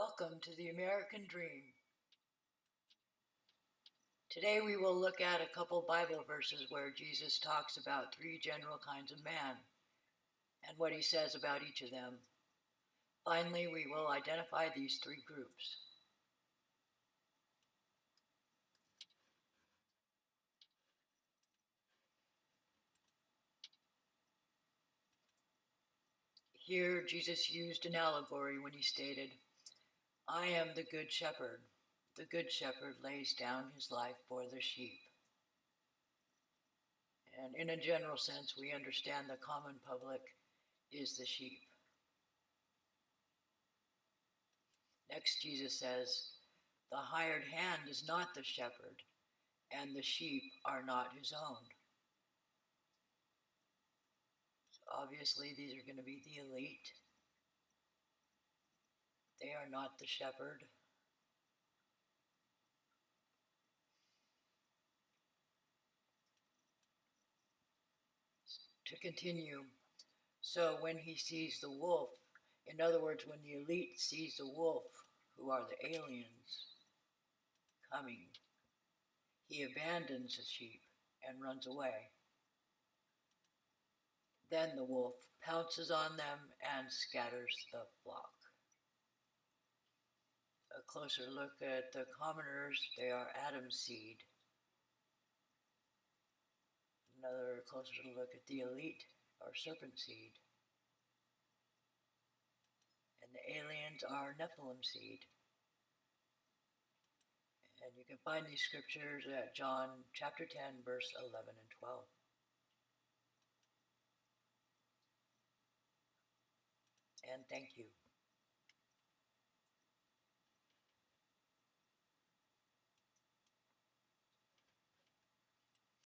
Welcome to the American Dream. Today we will look at a couple Bible verses where Jesus talks about three general kinds of man and what he says about each of them. Finally, we will identify these three groups. Here, Jesus used an allegory when he stated, I am the good shepherd. The good shepherd lays down his life for the sheep. And in a general sense, we understand the common public is the sheep. Next, Jesus says, The hired hand is not the shepherd, and the sheep are not his own. So obviously, these are going to be the elite. Are not the shepherd. To continue, so when he sees the wolf, in other words, when the elite sees the wolf, who are the aliens, coming, he abandons the sheep and runs away. Then the wolf pounces on them and scatters the flock. A closer look at the commoners, they are Adam's seed. Another closer look at the elite, are serpent seed. And the aliens are Nephilim seed. And you can find these scriptures at John chapter 10, verse 11 and 12. And thank you.